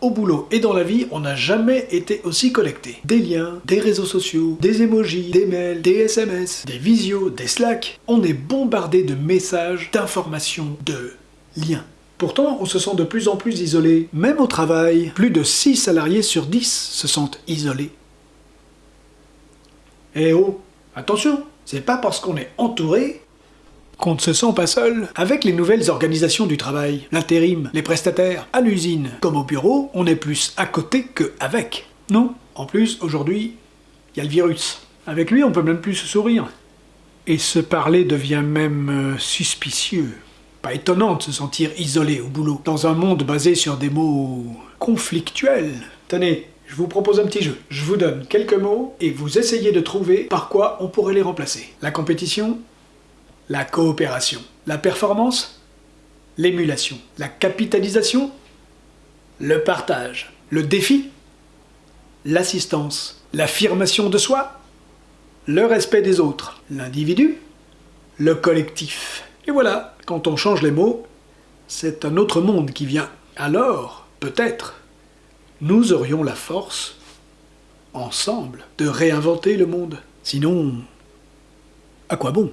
Au boulot et dans la vie, on n'a jamais été aussi connecté. Des liens, des réseaux sociaux, des emojis, des mails, des SMS, des visios, des Slack. On est bombardé de messages, d'informations, de liens. Pourtant, on se sent de plus en plus isolé. Même au travail, plus de 6 salariés sur 10 se sentent isolés. Eh oh, attention, c'est pas parce qu'on est entouré qu'on ne se sent pas seul. Avec les nouvelles organisations du travail, l'intérim, les prestataires, à l'usine, comme au bureau, on est plus à côté que avec. Non, en plus, aujourd'hui, il y a le virus. Avec lui, on peut même plus se sourire. Et se parler devient même euh, suspicieux. Pas étonnant de se sentir isolé au boulot, dans un monde basé sur des mots conflictuels. Tenez, je vous propose un petit jeu. Je vous donne quelques mots et vous essayez de trouver par quoi on pourrait les remplacer. La compétition, la coopération. La performance, l'émulation. La capitalisation, le partage. Le défi, l'assistance. L'affirmation de soi, le respect des autres. L'individu, le collectif. Et voilà, quand on change les mots, c'est un autre monde qui vient. Alors, peut-être, nous aurions la force, ensemble, de réinventer le monde. Sinon, à quoi bon?